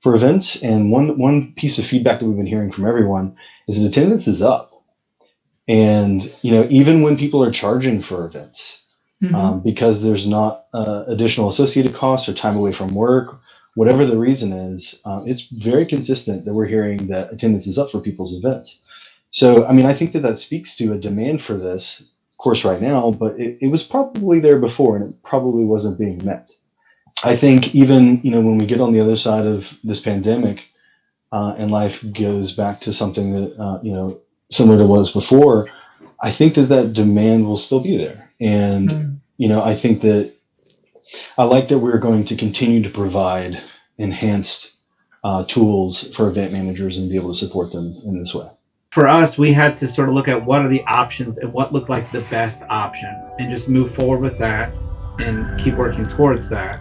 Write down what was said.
for events. And one one piece of feedback that we've been hearing from everyone is that attendance is up. And you know, even when people are charging for events, mm-hmm. um, because there's not uh, additional associated costs or time away from work, whatever the reason is, um, it's very consistent that we're hearing that attendance is up for people's events. So, I mean, I think that that speaks to a demand for this course right now, but it, it was probably there before and it probably wasn't being met. I think even you know when we get on the other side of this pandemic uh, and life goes back to something that uh, you know similar to what was before, I think that that demand will still be there, and mm. you know I think that I like that we're going to continue to provide enhanced uh, tools for event managers and be able to support them in this way. For us, we had to sort of look at what are the options and what looked like the best option, and just move forward with that and keep working towards that